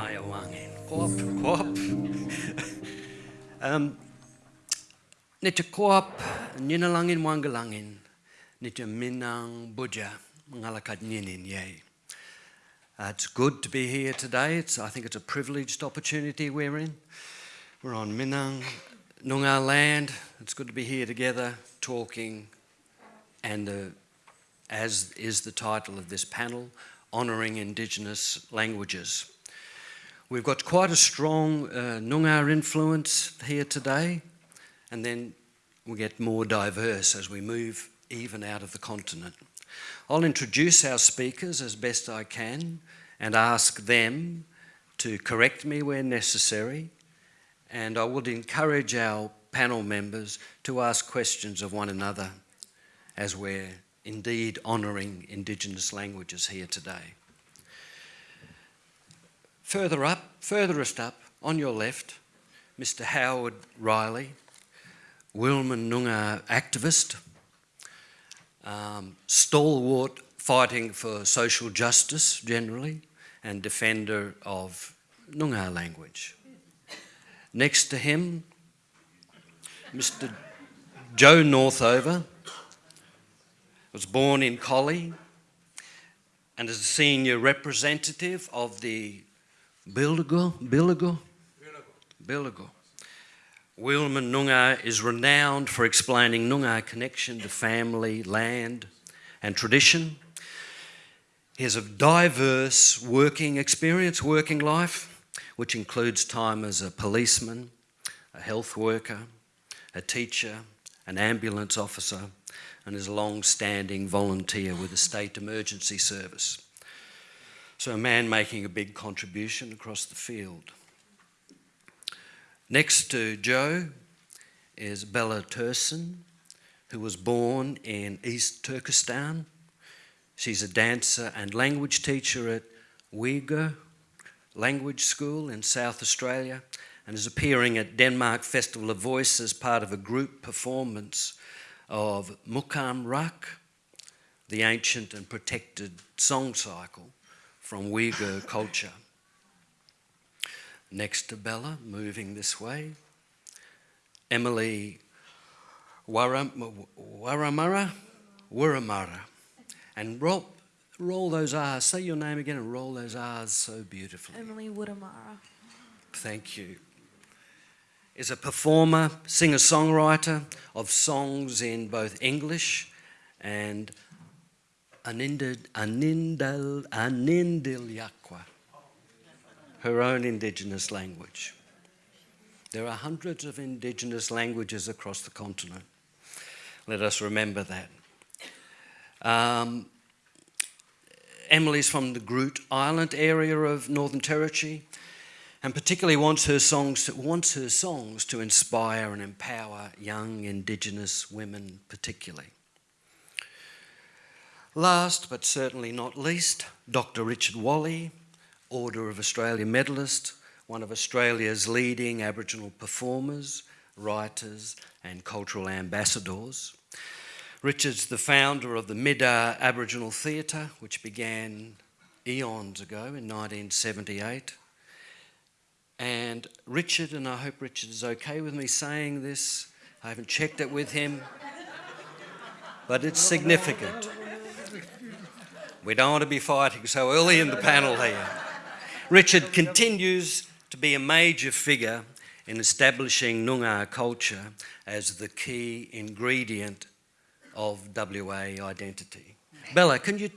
Maya wangin. Koop, koop. Um, koop, ninalangin wangalangin, ni te minang buja, ngalakat ninin yay. Uh, it's good to be here today. It's, I think it's a privileged opportunity we're in. We're on Minang, Noongar land. It's good to be here together talking, and uh, as is the title of this panel, honouring Indigenous languages. We've got quite a strong uh, Noongar influence here today, and then we get more diverse as we move even out of the continent. I'll introduce our speakers as best I can and ask them to correct me where necessary, and I would encourage our panel members to ask questions of one another as we're indeed honouring Indigenous languages here today. Further up, furthest up, on your left, Mr Howard Riley, Wilman Noongar activist, um, stalwart fighting for social justice generally, and defender of Noongar language. Next to him, Mr. Joe Northover was born in Collie and is a senior representative of the Billigo, Billigo, Billigo. Wilman Noongar is renowned for explaining Noongar connection to family, land and tradition. He has a diverse working experience, working life, which includes time as a policeman, a health worker, a teacher, an ambulance officer, and is a long-standing volunteer with the State Emergency Service. So a man making a big contribution across the field. Next to Joe is Bella Tursun, who was born in East Turkestan. She's a dancer and language teacher at Uyghur Language School in South Australia and is appearing at Denmark Festival of Voice as part of a group performance of Mukam Rak, the ancient and protected song cycle from Uyghur culture. Next to Bella, moving this way, Emily Waram Waramara, Waramara. And roll, roll those R's, say your name again and roll those R's so beautifully. Emily Wurramara. Thank you. Is a performer, singer-songwriter of songs in both English and Anindal, Anindal, Anindilyakwa, her own indigenous language. There are hundreds of indigenous languages across the continent. Let us remember that. Um, Emily's from the Groote Eylandt area of Northern Territory and particularly wants her songs to, wants her songs to inspire and empower young Indigenous women particularly. Last but certainly not least, Dr Richard Walley, Order of Australia medalist, one of Australia's leading Aboriginal performers, writers and cultural ambassadors. Richard's the founder of the Middar Aboriginal Theatre, which began eons ago in 1978. And Richard, and I hope Richard is okay with me saying this, I haven't checked it with him, but it's significant. We don't want to be fighting so early in the panel here. Richard continues to be a major figure in establishing Noongar culture as the key ingredient of WA identity. Bella, can you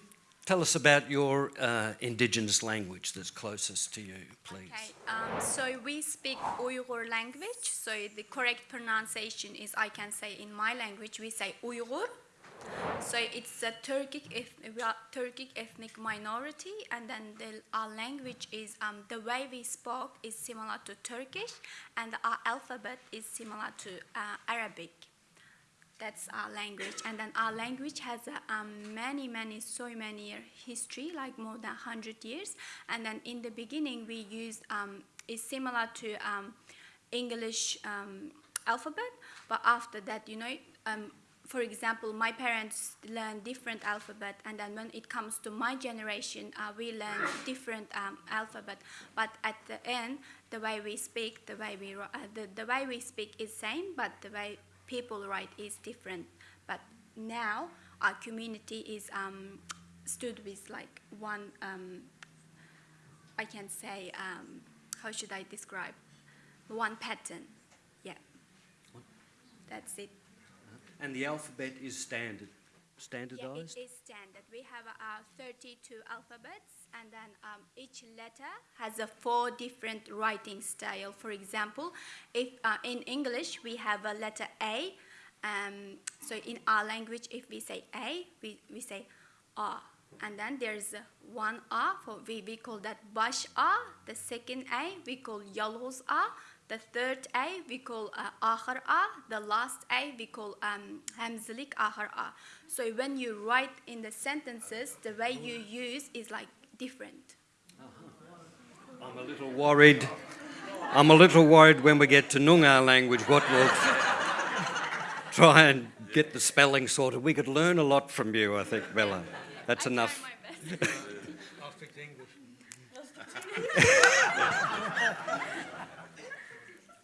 tell us about your uh, Indigenous language that's closest to you, please? Okay, um, so we speak Uyghur language, so the correct pronunciation is, I can say in my language, we say Uyghur. So it's a Turkic, Turkic ethnic minority, and then the, our language is, um, the way we spoke is similar to Turkish, and our alphabet is similar to uh, Arabic. That's our language. And then our language has uh, um, many, many, so many year history, like more than 100 years. And then in the beginning, we used, um, is similar to um, English um, alphabet. But after that, you know, um, for example, my parents learn different alphabet, and then when it comes to my generation, uh, we learn different um, alphabet. But at the end, the way we speak, the way we uh, the, the way we speak is same, but the way people right is different. But now our community is um, stood with like one. Um, I can say um, how should I describe one pattern? Yeah, that's it. And the alphabet is standard, Yeah, standardised? it is standard. We have uh, 32 alphabets, and then um, each letter has a four different writing style. For example, if uh, in English we have a letter A, um, so in our language, if we say A, we, we say A. And then there's one A, for we, we call that bash A. The second A, we call yalhoz A. The third A, we call uh, ahar A. The last A, we call um, hamzalik ahar A. So when you write in the sentences, the way you use is like different. I'm a little worried. I'm a little worried when we get to Noongar language what we'll try and get the spelling sorted. We could learn a lot from you, I think, Bella. That's I enough. I'll speak English.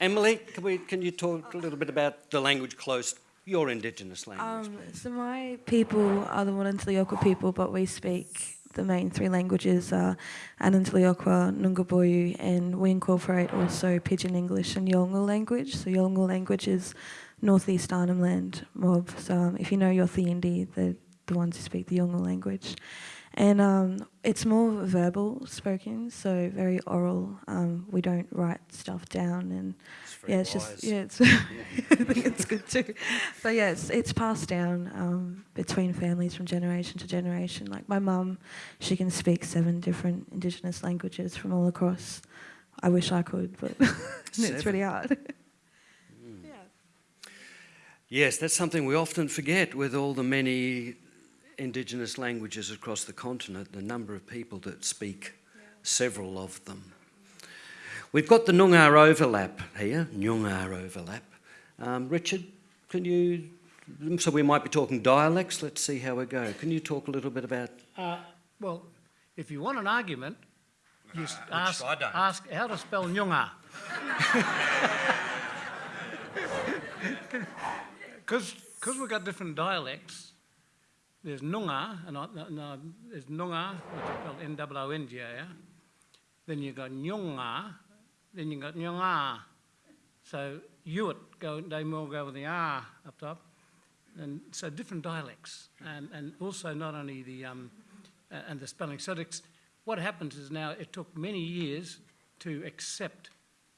Emily, can, we, can you talk a little bit about the language close, your Indigenous language? Um, so my people are the Warnindilyakwa people, but we speak the main three languages are Anindilyakwa, Nunggubuyu, and we incorporate also Pidgin English and Yolngu language. So Yolngu language is northeast Arnhem Land mob. So um, if you know Yothu Yindi, they're the ones who speak the Yolngu language. And um, it's more verbal spoken, so very oral. Um, we don't write stuff down and It's yeah, it's wise. just yeah, it's I think it's good too. But yeah, it's, it's passed down um, between families from generation to generation. Like my mum, she can speak seven different Indigenous languages from all across. I wish I could, but it's really hard. yeah. Yes, that's something we often forget with all the many Indigenous languages across the continent, the number of people that speak several of them. We've got the Noongar overlap here, Noongar overlap. Um, Richard, can you, so we might be talking dialects, let's see how we go. Can you talk a little bit about, Uh, well, if you want an argument, you s- ask, I don't. ask how to spell Nyunga. Because we've got different dialects, there's Nunga, and no, there's Nunga, which is spelled N-O-O-N-G-A, then you've got Nyunga, then you've got Nyunga. So Ewart, go, they more go with the R up top. And so different dialects, and, and also not only the, um, and the spelling. So what happens is now it took many years to accept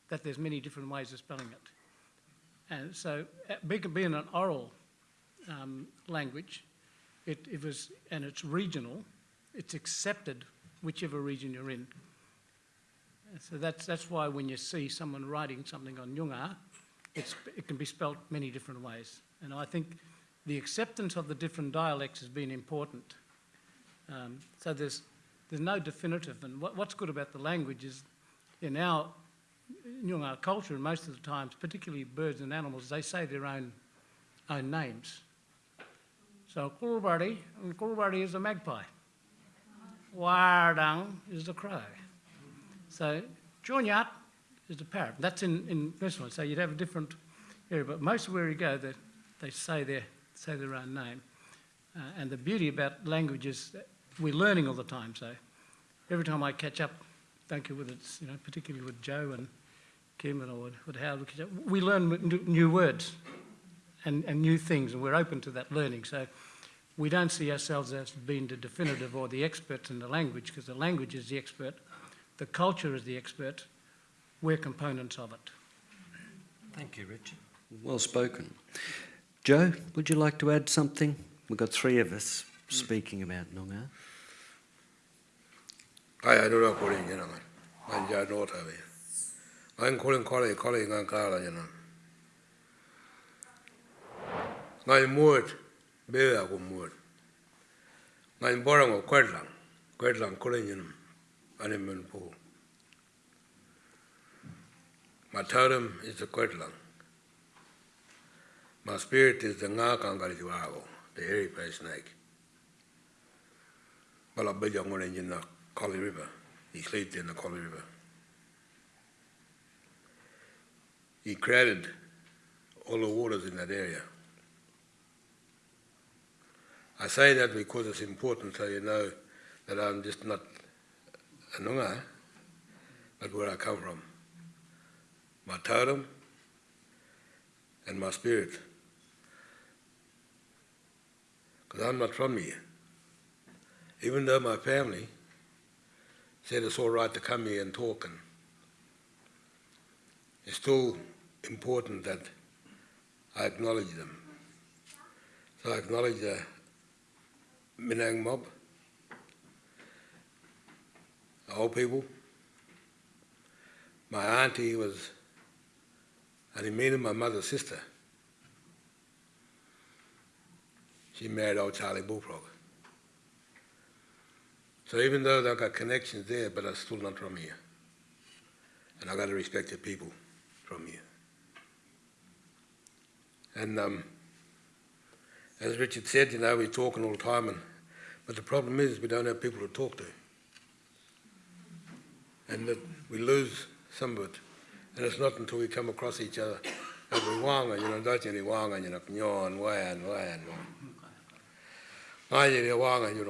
that there's many different ways of spelling it. And so being an oral um, language, it, it was, and it's regional, it's accepted whichever region you're in. And So that's, that's why when you see someone writing something on Nyungar, it's, it can be spelt many different ways. And I think the acceptance of the different dialects has been important. Um, so there's, there's no definitive. And what, what's good about the language is in our Nyungar culture, most of the times, particularly birds and animals, they say their own, own names. So Kulbari, and Kulbari is a magpie. Wardang is the crow. So Jonyat is the parrot. That's in, in this one. So you'd have a different area. But most of where you go, they, they say, their, say their own name. Uh, and the beauty about language is we're learning all the time. So every time I catch up, thank you, with it, you know, particularly with Joe and Kim and with, with Howard, we learn new words and, and new things, and we're open to that learning. So we don't see ourselves as being the definitive or the experts in the language, because the language is the expert, the culture is the expert, we're components of it. thank you, Richard. Well spoken. Joe, would you like to add something? We've got three of us speaking about Noongar. ai ai dora ko rin yana man man ja no ta be ngan ko rin ko le ko le ngan ka la ngai muot be a ko muot ngai bora ngo kwet lang kwet lang ko rin ane men po mataram is a kwet lang My spirit is the Ngakangariwago, the hairy face snake. Balabajangore in the Collie River. He sleeps in the Collie River. He created all the waters in that area. I say that because it's important so you know that I'm just not a Noongar, but where I come from. My totem and my spirit. Because I'm not from here. Even though my family said it's all right to come here and talk, and it's still important that I acknowledge them. So I acknowledge the Minang mob, old people. My auntie was Animina, my mother's sister. She married old Charlie Bullfrog. So even though they've got connections there, but I'm still not from here. And I've got to respect the people from here. And um, as Richard said, you know, we're talking all the time, and, but the problem is we don't have people to talk to. And that we lose some of it. And it's not until we come across each other that we wanga, you know, don't you wanga, you know, nyon, wan, wan, wan. you wanga, you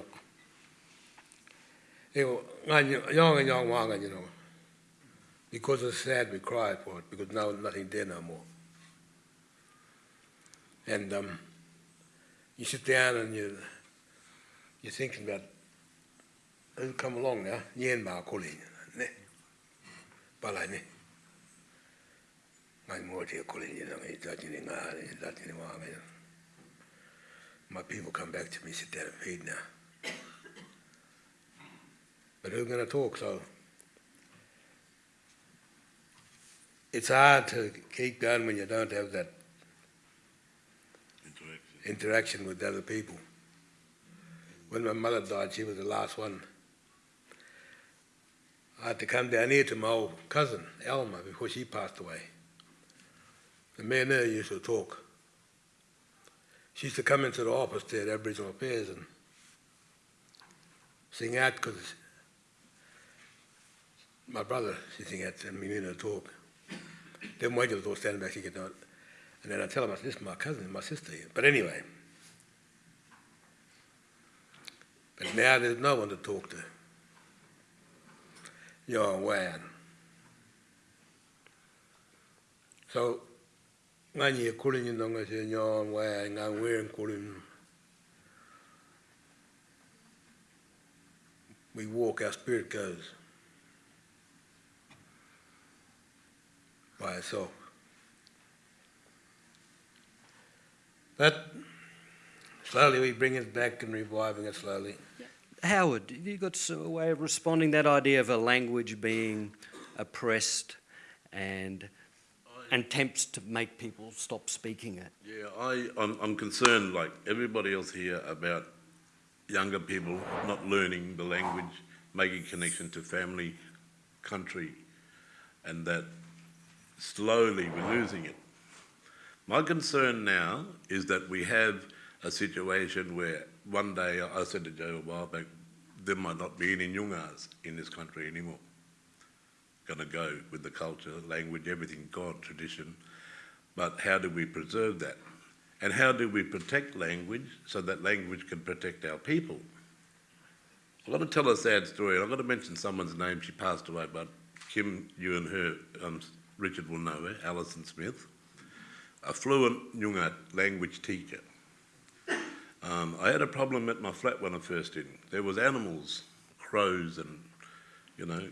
know. Young and young wanga, you know. Because it's sad, we cry for it, because now nothing there no more. And um, you sit down and you, you're thinking about who come along now, yen ma kuli, ne, balai ne. Ngai mo te kuli ni na ngai tati ni ngā, ni tati ni wā ngai. My people come back to me, sit down and feed now. But who's going to talk? So it's hard to keep going when you don't have that interaction with other people. When my mother died, she was the last one. I had to come down here to my old cousin, Elma, before she passed away. The man there used to talk. She used to come into the office there at Aboriginal Affairs and sing out because my brother, she sing out and me to talk. Then till the door standing back, she get not. And then I tell him, I said, this is my cousin, my sister. But anyway. But now there's no one to talk to. You're wan. So, ngani kulin yung nonga siya nyo wan, nga wearing kulin. We walk, our spirit goes by itself. But slowly we bring it back and reviving it slowly. Howard, have you got a way of responding that idea of a language being oppressed and and attempts to make people stop speaking it? Yeah, I, I'm, I'm concerned, like everybody else here, about younger people not learning the language, making connection to family, country, and that slowly we're losing it. My concern now is that we have a situation where one day, I said to Joe a while back, there might not be any Nyungas in this country anymore. Going to go with the culture, language, everything God, tradition. But how do we preserve that? And how do we protect language so that language can protect our people? I've got to tell a sad story. I've got to mention someone's name. She passed away, but Kim, you and her, um, Richard will know her, Alison Smith, a fluent Nyunga language teacher. Um, I had a problem at my flat when I first in. There was animals, crows and, you know,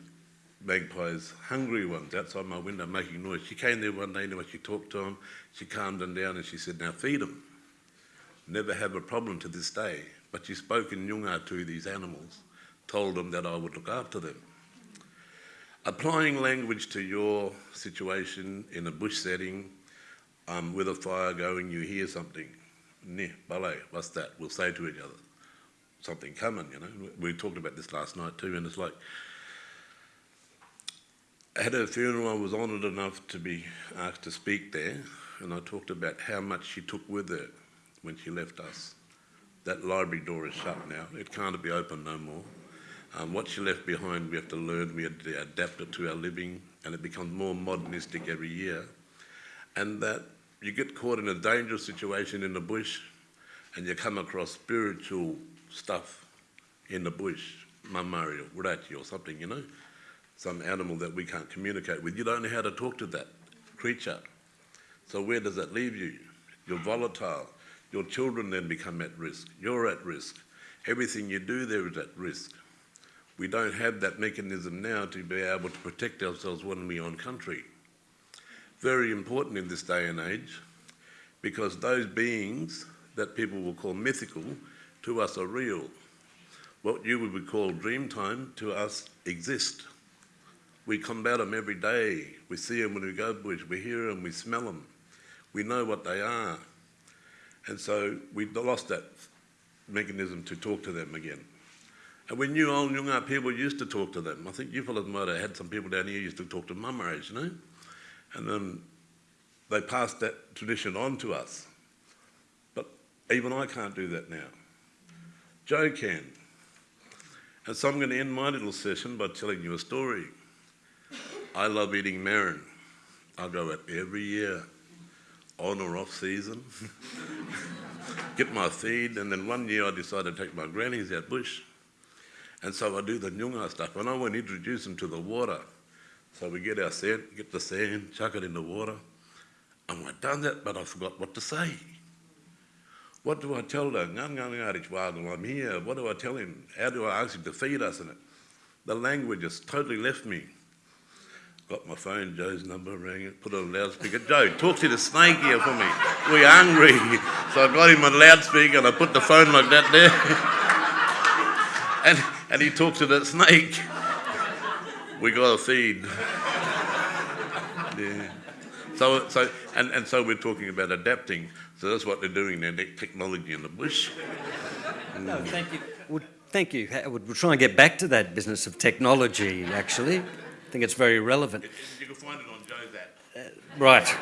magpies, hungry ones outside my window making noise. She came there one day and anyway, she talked to them, she calmed them down and she said, now feed them. Never have a problem to this day. But she spoke in Nyunga to these animals, told them that I would look after them. Applying language to your situation in a bush setting, um, with a fire going, you hear something, ne, ballet, what's that? We'll say to each other, something coming, you know. We talked about this last night too, and it's like, I had a funeral, I was honoured enough to be asked to speak there, and I talked about how much she took with her when she left us. That library door is shut now. It can't be opened no more. Um, what she left behind, we have to learn, we have to adapt it to our living, and it becomes more modernistic every year. And that you get caught in a dangerous situation in the bush, and you come across spiritual stuff in the bush, mamari or urachi or something, you know, some animal that we can't communicate with. You don't know how to talk to that creature. So where does that leave you? You're volatile. Your children then become at risk. You're at risk. Everything you do there is at risk. We don't have that mechanism now to be able to protect ourselves when we're on country. Very important in this day and age because those beings that people will call mythical to us are real. What you would call dreamtime to us exist. We combat them every day. We see them when we go bush. We hear them. We smell them. We know what they are. And so we lost that mechanism to talk to them again. And we knew old Noongar people used to talk to them. I think you fellas might have had some people down here used to talk to mummeries, you know? And then they passed that tradition on to us. But even I can't do that now. Joe can. And so I'm going to end my little session by telling you a story. I love eating marron. I go out every year, on or off season, get my feed, and then one year I decided to take my grannies out bush. And so I do the Nyunga stuff, and I want to introduce them to the water. So we get our sand, get the sand, chuck it in the water. And I've done that, but I forgot what to say. What do I tell the them? I'm here. What do I tell him? How do I ask him to feed us it? The language has totally left me. Got my phone, Joe's number, rang it, put it on loudspeaker. Joe, talk to the snake here for me. We're hungry. So I got him on loudspeaker and I put the phone like that there. and, and he talked to the snake. We got a feed. Yeah. So, so, and, and so we're talking about adapting. So that's what they're doing now, technology in the bush. No, thank you. Well, thank you, We'll try and get back to that business of technology, actually. I think it's very relevant. You can find it on Joe's app. Uh, right.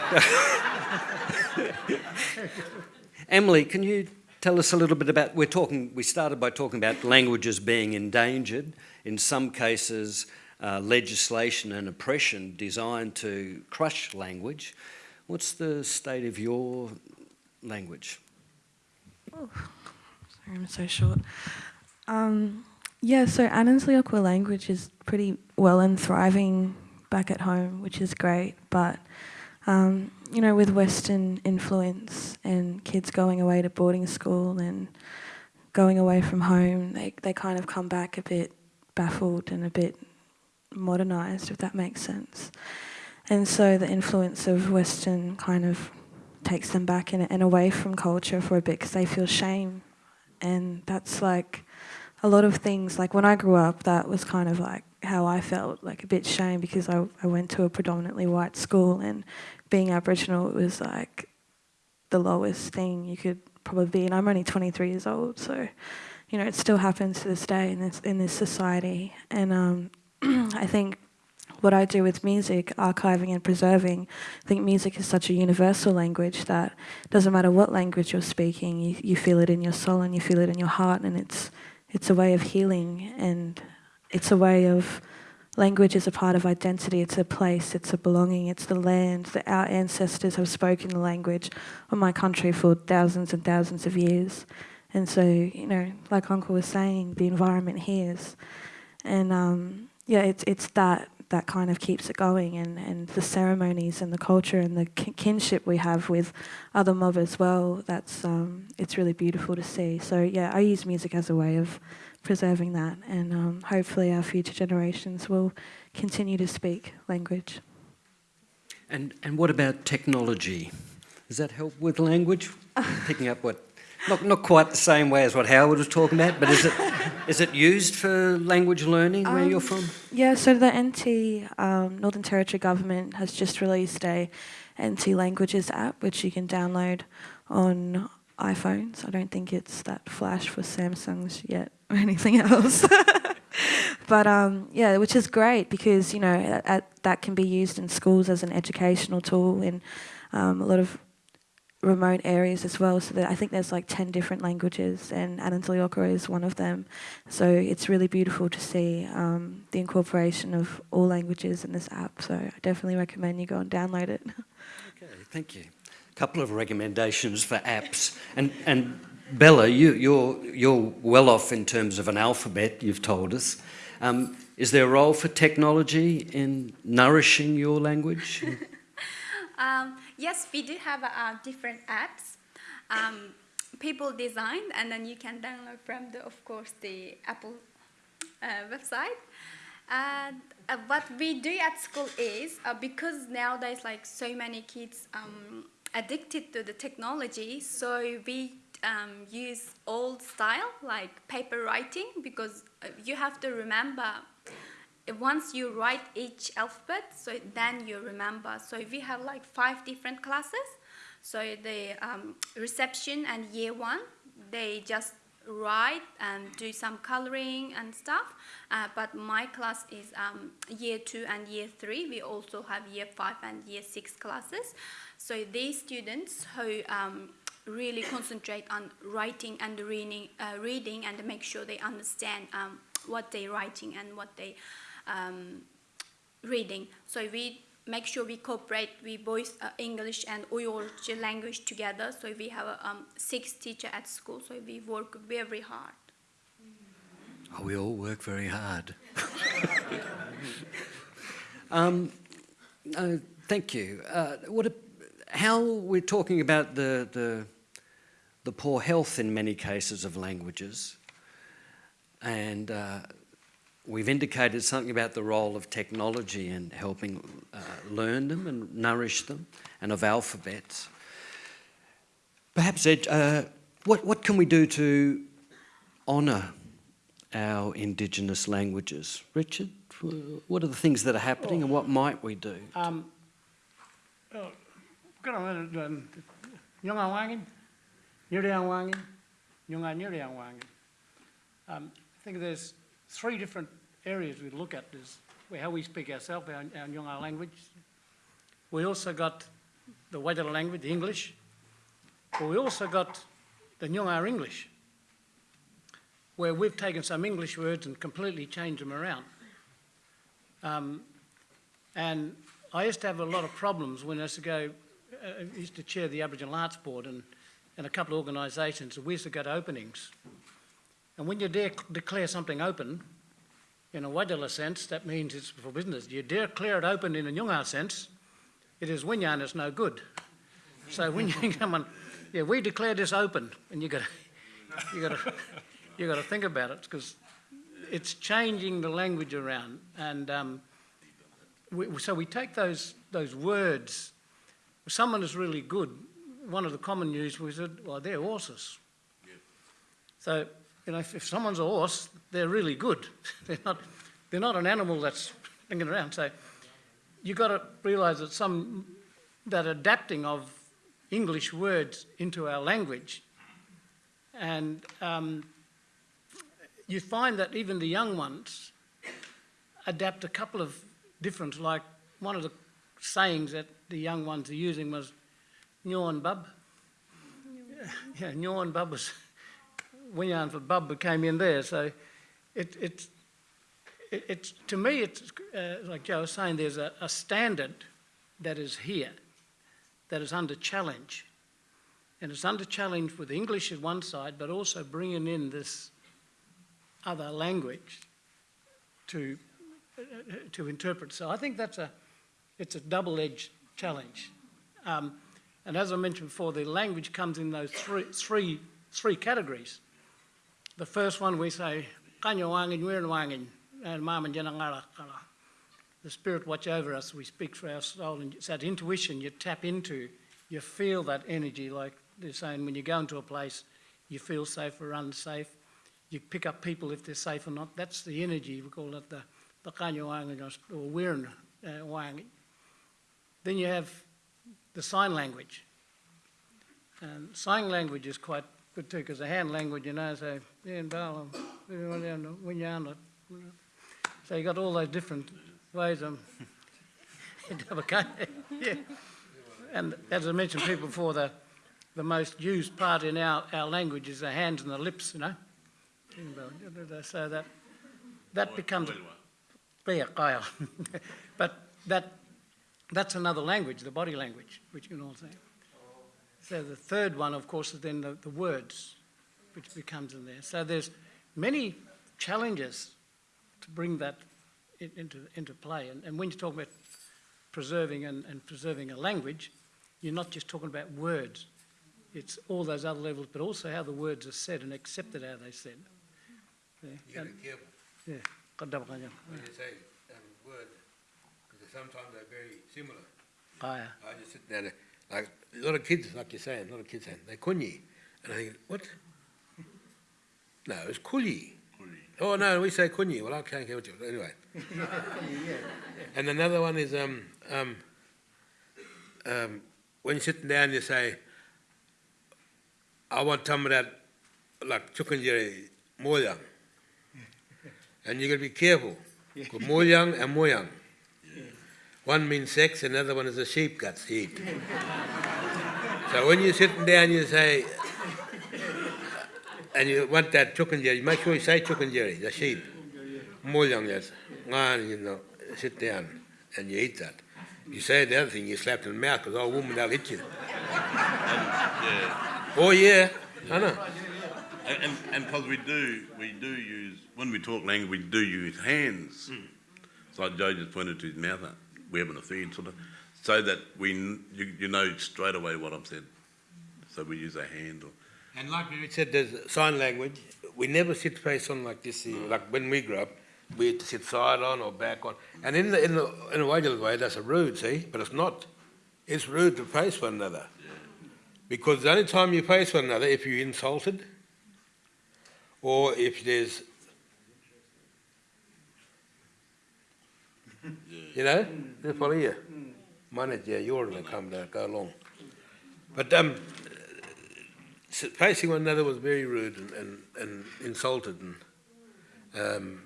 Emily, can you tell us a little bit about, we're talking, we started by talking about languages being endangered, in some cases uh, legislation and oppression designed to crush language. What's the state of your language? Oh, sorry, I'm so short. Um, yeah, so Anansi language is pretty well and thriving back at home, which is great. But um, you know, with Western influence and kids going away to boarding school and going away from home, they they kind of come back a bit baffled and a bit modernized, if that makes sense. And so the influence of Western kind of takes them back and, and away from culture for a bit because they feel shame. And that's like a lot of things, like when I grew up, that was kind of like how I felt, like a bit shame because I, I went to a predominantly white school and being Aboriginal, it was like the lowest thing you could probably be. And I'm only 23 years old, so, you know, it still happens to this day in this, in this society. And um, I think what I do with music, archiving and preserving, I think music is such a universal language that doesn't matter what language you're speaking, you, you feel it in your soul and you feel it in your heart and it's, it's a way of healing and it's a way of, language is a part of identity, it's a place, it's a belonging, it's the land that our ancestors have spoken the language of my country for thousands and thousands of years. And so, you know, like Uncle was saying, the environment hears. And um, yeah, it's, it's that that kind of keeps it going and, and the ceremonies and the culture and the kinship we have with other mob as well, that's, um, it's really beautiful to see. So yeah, I use music as a way of preserving that and um, hopefully our future generations will continue to speak language. And, and what about technology? Does that help with language? Picking up what not, not quite the same way as what Howard was talking about, but is it, is it used for language learning where um, you're from? Yeah, so the NT, um, Northern Territory Government, has just released a NT Languages app, which you can download on iPhones. I don't think it's that flash for Samsungs yet or anything else. but um, yeah, which is great because, you know, at, at, that can be used in schools as an educational tool in um, a lot of remote areas as well. So that I think there's like 10 different languages and Anindilyakwa is one of them. So it's really beautiful to see um, the incorporation of all languages in this app. So I definitely recommend you go and download it. Okay, thank you. A couple of recommendations for apps. And, and Bella, you, you're, you're well off in terms of an alphabet, you've told us. Um, is there a role for technology in nourishing your language? Um, yes, we do have uh, different apps. Um, people designed, and then you can download from the, of course, the Apple uh, website. And uh, what we do at school is uh, because nowadays, like so many kids um, addicted to the technology, so we um, use old style like paper writing because uh, you have to remember once you write each alphabet, so then you remember. So we have like five different classes. So the um, reception and year one, they just write and do some coloring and stuff. Uh, but my class is um, year two and year three. We also have year five and year six classes. So these students who um, really concentrate on writing and reading, uh, reading and make sure they understand um, what they're writing and what they um, reading. So we make sure we cooperate with both uh, English and Uyghur language together. So we have a, um, six teacher at school. So we work very hard. Oh, we all work very hard. um, uh, thank you. Uh, what a, how we're talking about the, the, the poor health in many cases of languages, and uh, we've indicated something about the role of technology in helping uh, learn them and nourish them, and of alphabets. Perhaps, Ed, uh, what, what can we do to honour our Indigenous languages? Richard, what are the things that are happening and what might we do? Um, wangin. Um, I think there's three different areas we look at. Is how we speak ourselves, our, our language. We also got the Wadjala language, the English. But we also got the Nyungar English, where we've taken some English words and completely changed them around. Um, and I used to have a lot of problems when I used to go, uh, used to chair the Aboriginal Arts Board and, and a couple of organisations, we used to go to openings. And when you de declare something open, in a Wadjala sense, that means it's for business. You declare it open in a Nyungar sense, it is Winyan, it's no good. So when you come on, yeah, we declare this open, and you got you got to you got to think about it because it's changing the language around, and um, we, so we take those those words. Someone is really good. One of the common news was that well, they're horses. So you know, if, if someone's a horse, they're really good. they're not they're not an animal that's thinking around. So you've got to realise that some that adapting of English words into our language. And um, you find that even the young ones adapt a couple of different, like one of the sayings that the young ones are using was Nyon Bub. Yeah, Nyon Bub was, Winyan for Bub came in there. So it, it, it, it's, to me, it's uh, like Joe was saying, there's a, a standard that is here that is under challenge. And it's under challenge with English at one side, but also bringing in this other language to, uh, to interpret. So I think that's a, it's a double-edged challenge. Um, and as I mentioned before, the language comes in those three, three, three categories. The first one we say, kanyo and the Spirit watch over us. We speak for our soul, and it's that intuition you tap into. You feel that energy, like they're saying, when you go into a place, you feel safe or unsafe. You pick up people if they're safe or not. That's the energy. We call it the the or uh, Then you have the sign language. And sign language is quite good too, because the hand language, you know, so, so you got all those different ways of yeah. And as I mentioned people before, the, the most used part in our, our language is the hands and the lips, you know. So that, that becomes kaya. but that, that's another language, the body language, which you can all say. So the third one, of course, is then the, the words, which becomes in there. So there's many challenges to bring that in, into, into play. And, and when you talk about preserving and, and preserving a language, you're not just talking about words. It's all those other levels, but also how the words are said and accepted how they're said. Yeah. You gotta And- be yeah. When you say um, words, because sometimes they're very similar. Kaya. I just sit there, like a lot of kids, like you're saying, a lot of kids saying, they kunyi. And I think, what? No, it's kuli. Oh, no, we say kunyi. Well, I can't hear what you Anyway. and another one is um, um, um, when you're sitting down, you say, I want some of that, like chukunjeri, moyang. And you got to be careful. Because moyang and moyang. One means sex, another one is a sheep guts to eat. so when you're sitting down, you say, and you want that chukunjeri, make sure you say chukunjeri, the sheep. Moyang, yes. Ngan, you know, sit down and you eat that. You say the other thing, you slap in the mouth because old woman, they'll hit you. Yeah. Oh, yeah, I know. And, and, and because we do, we do use, when we talk language, we do use hands. It's like Joe just pointed to his mouth, uh, we're having a feed sort of, so that we, you, you know straight away what I've said. So we use our hand or, And like we said, there's sign language. We never sit face on like this. here. Mm. Like when we grew up, we had to sit side on or back on. And in the in the in a Waigal way, that's a rude, see, but it's not. It's rude to face one another. Because the only time you face one another, if you're insulted, or if there's, you know, they follow you. Mine, yeah, mm. you're going to come there, go along. Mm. But um, facing one another was very rude and, and, and insulted and um,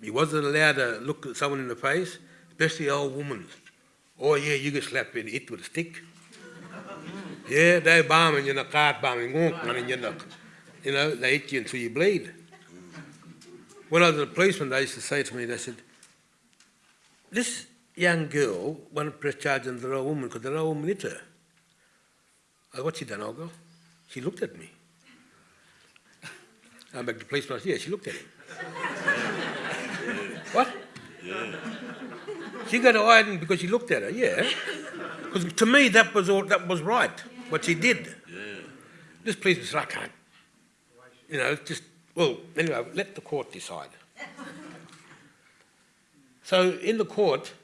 you wasn't allowed to look at someone in the face, especially old women. Oh yeah, you get slapped in it with a stick. Yeah, they bombing you know, cart bombing, and you know, you know, they hit you until you bleed. When I was a policeman, they used to say to me, they said, this young girl won't press charge on the old woman because the old woman hit her. I said, what's she done, old girl? She looked at me. I'm back to. I said, yeah, she looked at him. what? yeah, She got hiding because she looked at her, yeah. Because to me, that was all, that was right, what she did. yeah. This policeman said, I can't. You know, just, well, anyway, let the court decide. so in the court,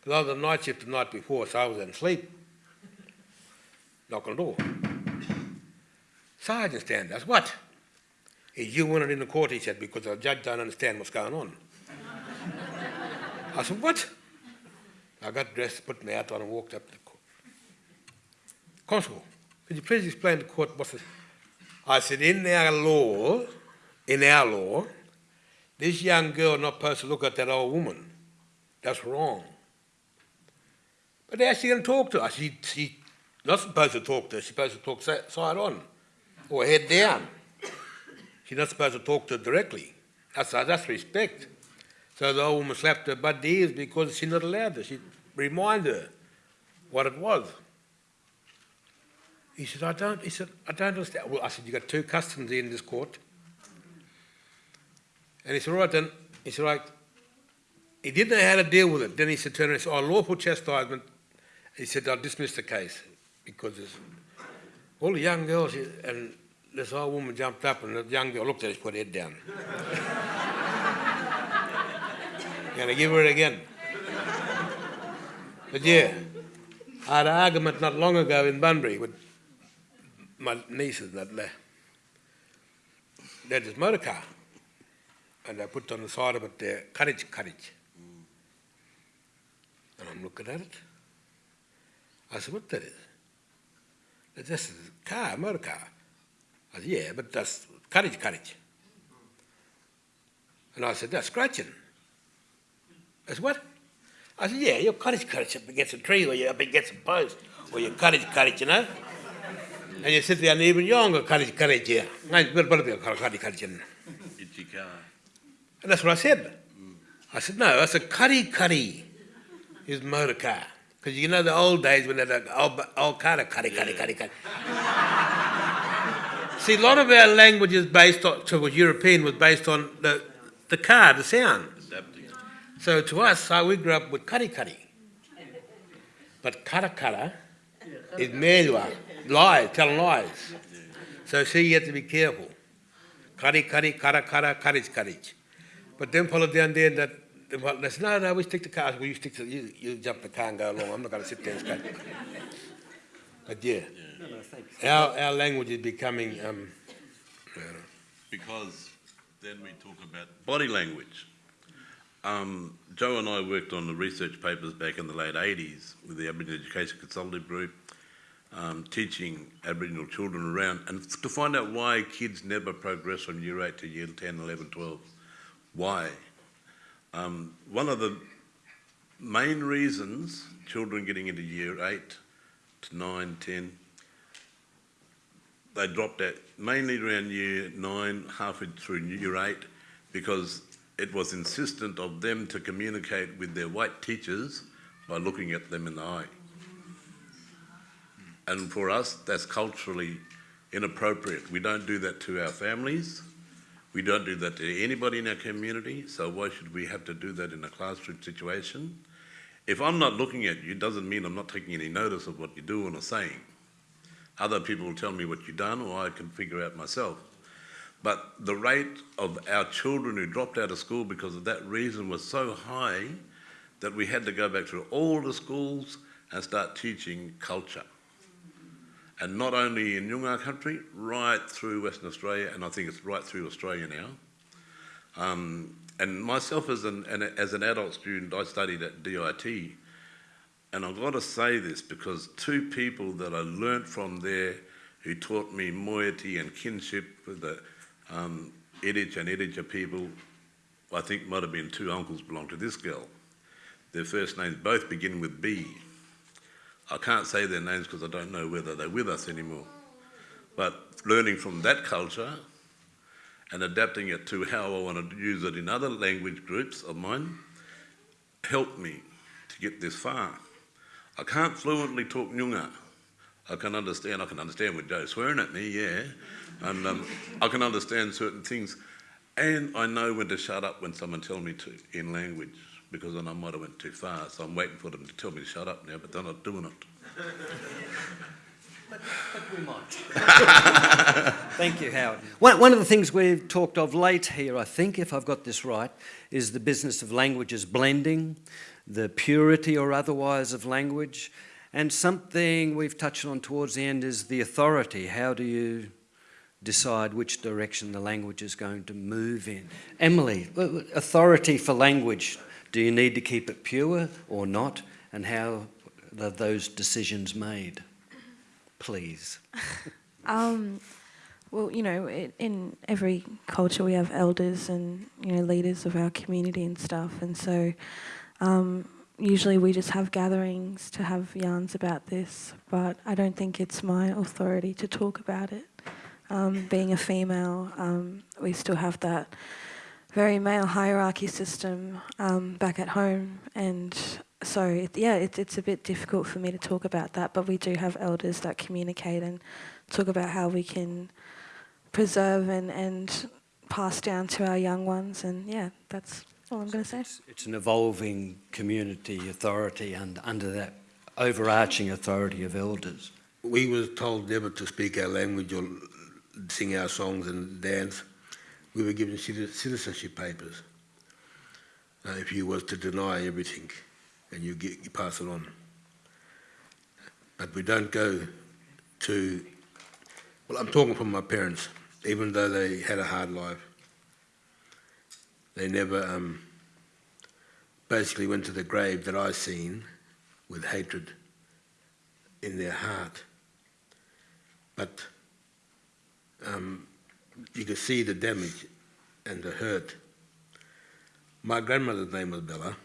because I was on night shift the night before, so I was in sleep. Knock on the door. Sergeant stand us, what? Is you wanted in the court, he said, because the judge don't understand what's going on. I said, what? I got dressed, put my hat on and walked up to the court. Constable, could you please explain to the court what's this? I said, in our law, in our law, this young girl not supposed to look at that old woman. That's wrong. But how's she going to talk to her? She, she not supposed to talk to her. She's supposed to talk si- side on or head down. She's not supposed to talk to her directly. That's, that's respect. So the old woman slapped her butt ears because she's not allowed to. She remind her what it was. He said, I don't, he said, I don't understand. Well, I said, you got two customs in this court. And he said, all right then. He said, right. He didn't know how to deal with it. Then he said, turn around and said, oh, lawful chastisement. He said, I'll dismiss the case because there's all the young girls, and this old woman jumped up and the young girl looked at her, she put her head down. Gonna give her it again. But yeah, I had an argument not long ago in Bunbury with my nieces that they they had this motor car and they put on the side of it there, courage, courage. And I'm looking at it. I said, what that is? Just a car, motor car. I said, yeah, but that's courage, courage. And I said, that's scratching. I said, what? I said, yeah, your courage, courage up against a tree or you're up against a post or your courage, courage, you know? And you sit there and even younger, kari kari chia. Ngai ber ber ber kari kari chia. Ichika. And that's what I said. I said, no, I said, kari kari is motor car. Because you know the old days when they had an old, old car, kari kari kari kari. See, a lot of our language is based on, so was European, was based on the, the car, the sound. Adapting. So to us, so we grew up with kari kari. But kara kara is melua, lies, telling lies. So see, you have to be careful. Kari kari, kara kara, courage, courage. But then follow down there that, well, they said, no, no, we stick to cars. Well, you stick to, you, you jump the car and go along. I'm not going to sit there and skate. But yeah, our, our language is becoming, um, Because then we talk about body language. Um, Joe and I worked on the research papers back in the late 80s with the Aboriginal Education Consultative Group, um, teaching Aboriginal children around, and f- to find out why kids never progress from year 8 to year 10, 11, 12. Why? Um, one of the main reasons children getting into year 8 to 9, 10, they dropped out mainly around year nine, halfway through year eight, because it was insistent of them to communicate with their white teachers by looking at them in the eye. And for us, that's culturally inappropriate. We don't do that to our families. We don't do that to anybody in our community. So why should we have to do that in a classroom situation? If I'm not looking at you, doesn't mean I'm not taking any notice of what you're doing or saying. Other people will tell me what you've done, or I can figure out myself. But the rate of our children who dropped out of school because of that reason was so high that we had to go back through all the schools and start teaching culture. And not only in Noongar country, right through Western Australia, and I think it's right through Australia now. Um, and myself as an, an, as an adult student, I studied at DIT, and I've got to say this because two people that I learnt from there who taught me moiety and kinship with the um, and Editcha people, I think might have been two uncles belong to this girl. Their first names both begin with B. I can't say their names because I don't know whether they're with us anymore. But learning from that culture and adapting it to how I want to use it in other language groups of mine helped me to get this far. I can't fluently talk Noongar. I can understand, I can understand with Joe swearing at me, yeah. And um, I can understand certain things. And I know when to shut up when someone tells me to in language because then I might have went too far. So I'm waiting for them to tell me to shut up now, but they're not doing it. But we might. Thank you, Howard. One, one of the things we've talked of late here, I think, if I've got this right, is the business of languages blending, the purity or otherwise of language, and something we've touched on towards the end is the authority. How do you decide which direction the language is going to move in? Emily, authority for language, do you need to keep it pure or not? And how are those decisions made? Please. Um, well, you know, i in every culture we have elders and you know leaders of our community and stuff, and so um, usually we just have gatherings to have yarns about this. But I don't think it's my authority to talk about it. Um, being a female, um, we still have that very male hierarchy system um, back at home, and so it, yeah, it, it's a bit difficult for me to talk about that. But we do have elders that communicate and talk about how we can preserve and, and pass down to our young ones, and yeah, that's all I'm going to say. It's, it's an evolving community authority and under that overarching authority of elders. we were told never to speak our language or sing our songs and dance. We were given citizenship papers. Uh, if you was to deny everything, and you, get, you pass it on. But we don't go to. Well, I'm talking from my parents. Even though they had a hard life, they never um, basically went to the grave that I seen with hatred in their heart. But um, you could see the damage and the hurt. My grandmother's name was Bella,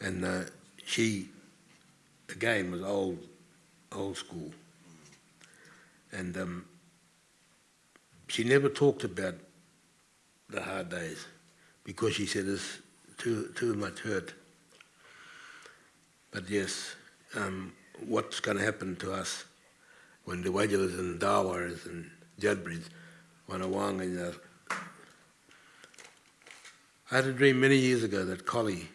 and uh, she, again, was old, old school. And um, she never talked about the hard days because she said it's too, too much hurt. But yes, um, what's going to happen to us when the Wajilas and Dawaras Judbridge want to wang in I had a dream many years ago that Collie,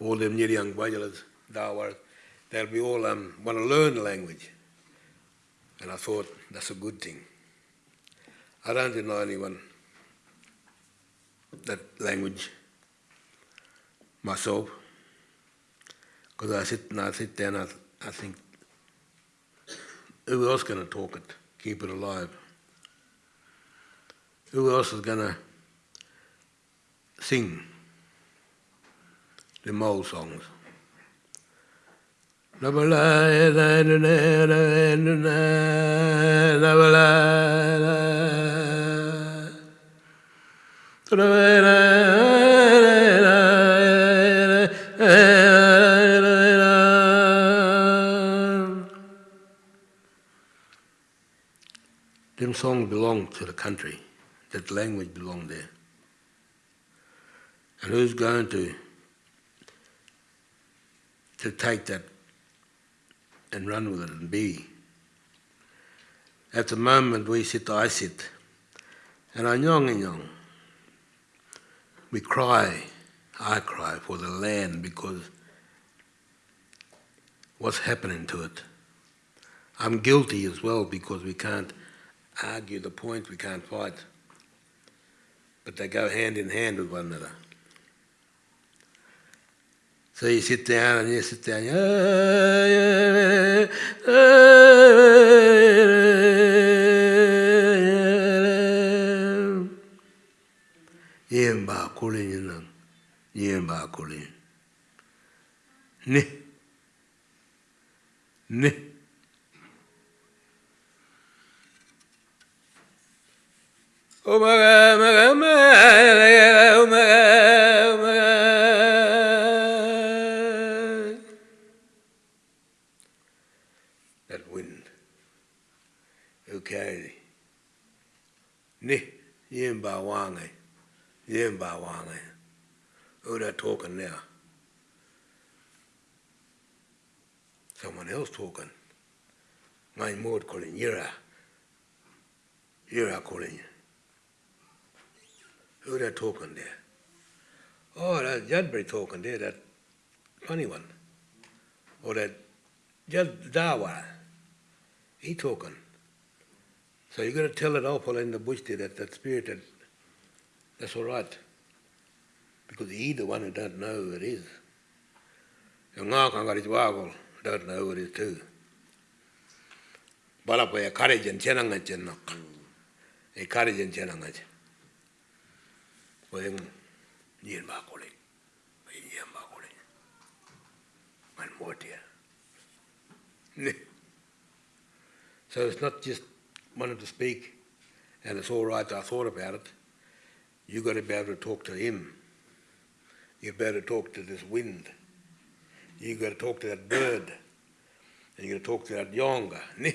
all them near young Wajilas, Dawaras, they'll be all um, want to learn the language. And I thought, that's a good thing. I don't deny anyone that language myself, because I sit and I sit and I, I think, who else going to talk it, keep it alive? Who else is going to sing the mole songs? Them songs belong to the country. That language belong there. And who's going to to take that and run with it and be? At the moment we sit, I sit, and I nyong and nyong. We cry, I cry for the land because what's happening to it. I'm guilty as well because we can't argue the point, we can't fight. But they go hand in hand with one another. So you sit down and you sit down. Ni. That wind, who carried it? Ni, yin ba wange, yin ba wange. Who that talking now? Someone else talking. My mood calling, yera yera calling you. Who that talking there? Oh, that Judbury talking there, that funny one. Or that Jud Dawa. He talking. So you got to tell it awful in the bush there, that, that spirit, that, that's all right. Because he the one who don't know who it is. Yung nga kang garit wagol, don't know who it is too. Bala pa ya kare jen chenang nga jen nok. E kare So it's not just wanted to speak and it's all right, I thought about it. you got to be able to talk to him. you better to talk to this wind. you got to talk to that bird. And you got to talk to that yonga.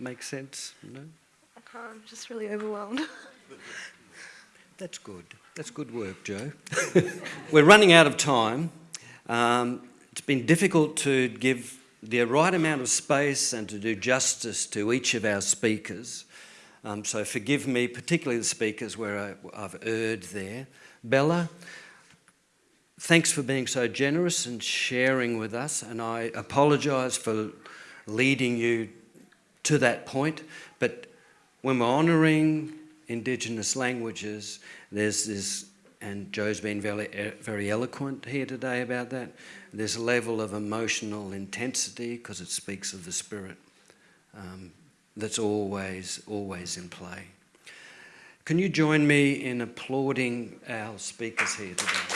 Make sense? No? I can't, I'm just really overwhelmed. That's good. That's good work, Joe. We're running out of time. Um, it's been difficult to give the right amount of space and to do justice to each of our speakers. Um, so forgive me, particularly the speakers where I, I've erred there. Bella, thanks for being so generous and sharing with us, and I apologise for leading you to that point. But when we're honouring Indigenous languages, there's this and Joe's been very, very eloquent here today about that. There's a level of emotional intensity because it speaks of the Spirit um, that's always, always in play. Can you join me in applauding our speakers here today?